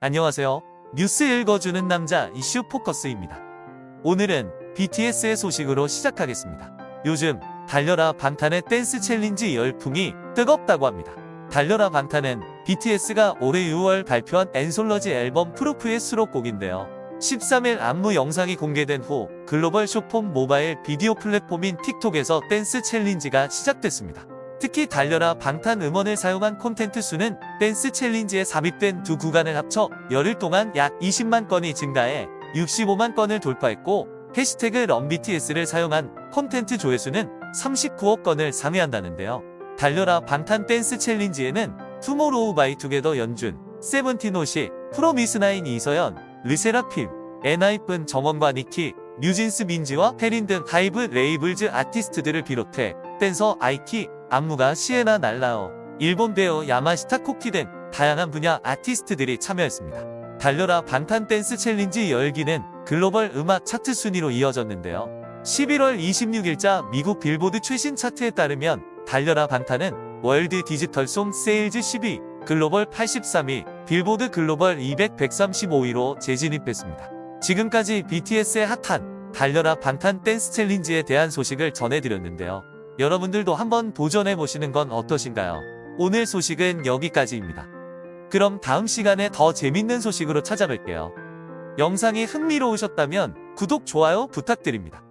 안녕하세요. 뉴스 읽어주는 남자 이슈 포커스입니다. 오늘은 BTS의 소식으로 시작하겠습니다. 요즘 달려라 방탄의 댄스 challenge 열풍이 뜨겁다고 합니다. 달려라 방탄은 BTS가 올해 6월 발표한 앤솔러지 앨범 Proof의 수록곡인데요. 13일 안무 영상이 공개된 후 글로벌 쇼폼 모바일 비디오 플랫폼인 TikTok에서 댄스 challenge가 시작됐습니다. 특히 달려라 방탄 음원을 사용한 콘텐트 수는 댄스 challenge에 삽입된 두 구간을 합쳐 열흘 동안 약 20만 건이 증가해 65만 건을 돌파했고 해시태그 RunBTS를 사용한 콘텐트 조회수는 39억 건을 상회한다는데요. 달려라 방탄 댄스 challenge에는 투모로우 바이 투게더 연준, 세븐틴 호시, 프로미스나인 이서연, 르세라핌, 엔하이픈 정원과 니키, 뉴진스 민지와 해린 등 하이브 labels 아티스트들을 비롯해 댄서 아이키, 안무가 시에나 랄라우, 일본 배우 야마시타 코키 등 다양한 분야 아티스트들이 참여했습니다. 달려라 방탄 댄스 challenge 열기는 글로벌 음악 차트 순위로 이어졌는데요. 11월 26일자 미국 빌보드 최신 차트에 따르면 달려라 방탄은 World Digital Song Sales 10위, 글로벌 83위, 빌보드 글로벌 200 135위로 재진입했습니다. 지금까지 BTS의 핫한 달려라 방탄 댄스 challenge에 대한 소식을 전해드렸는데요. 여러분들도 한번 도전해 보시는 건 어떠신가요? 오늘 소식은 여기까지입니다. 그럼 다음 시간에 더 재밌는 소식으로 찾아뵐게요. 영상이 흥미로우셨다면 구독, 좋아요 부탁드립니다.